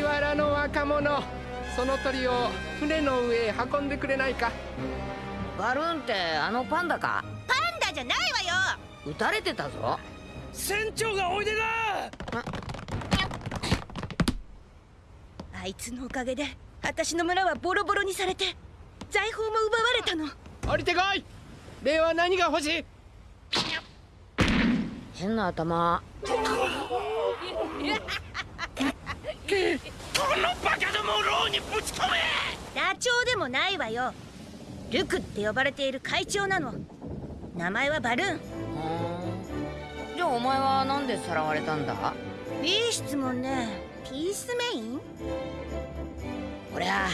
若者その鳥を船の上へ運んでくれないか？バルーンってあのパンダか？パンダじゃないわよ！撃たれてたぞ。船長がおいでだあいつのおかげで私の村はボロボロにされて財宝も奪われたの。降りてこい！礼は何が欲しい？変な頭 このバカどもを牢にぶち込めダチョウでもないわよ。ルクって呼ばれている会長なの。名前はバルーン。じゃあお前はなんでさらわれたんだ？いい質問ねピースメイン？俺は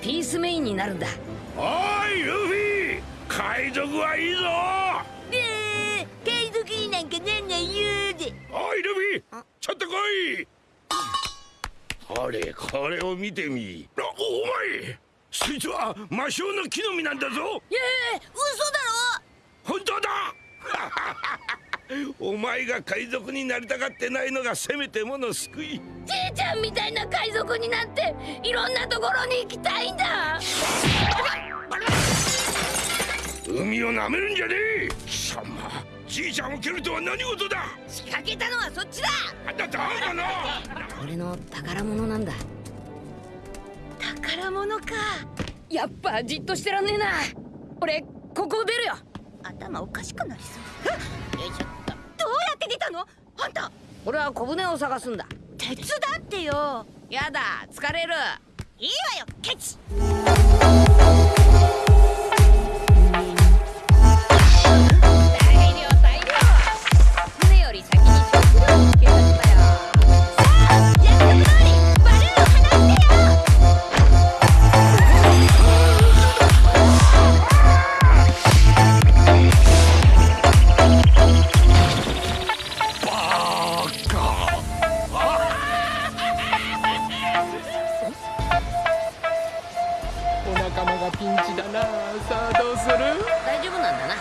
ピースメインになるんだ。おいルフィ！海賊はいいぞ！えー、海賊になんかなんないよで。おいルフィ！ちょっと来い！これこれを見てみ。あお前そいつは魔性の木の実なんだぞ。ええー、嘘だ本当だ。お前が海賊になりたがってないのがせめてもの救い。じいちゃんみたいな海賊になっていろんなところに行きたいんだ。海を舐めるんじゃねえ。貴様じいちゃんを蹴るとは何事だ。仕掛けたのはそっちだ。あんただかな。俺の宝物なんだ。宝物かやっぱじっとしてらんねえな。俺ここ出るよ。頭おかしくなりそう。よいしょっとどうやって出たの？あんた俺は小舟を探すんだ。手伝ってよ。やだ疲れる。いいわよケチがピンチだな。さあどうする？大丈夫なんだな。